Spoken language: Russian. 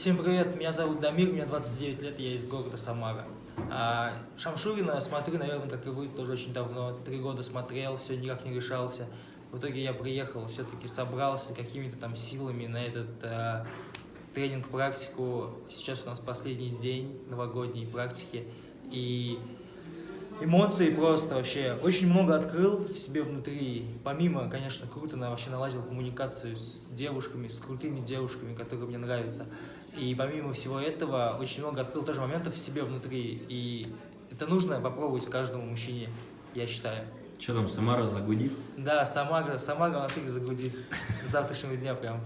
Всем привет, меня зовут Дамир, мне 29 лет, я из города Самара. А, Шамшурина смотрю, наверное, как и вы, тоже очень давно. Три года смотрел, все никак не решался. В итоге я приехал, все-таки собрался какими-то там силами на этот а, тренинг-практику. Сейчас у нас последний день новогодней практики. И эмоции просто вообще очень много открыл в себе внутри. Помимо, конечно, круто на, вообще наладил коммуникацию с девушками, с крутыми девушками, которые мне нравятся. И помимо всего этого, очень много открыл тоже моментов в себе внутри. И это нужно попробовать каждому мужчине, я считаю. Что там, Самара загудит? Да, Самара, Самара на загудит. С завтрашнего дня прям.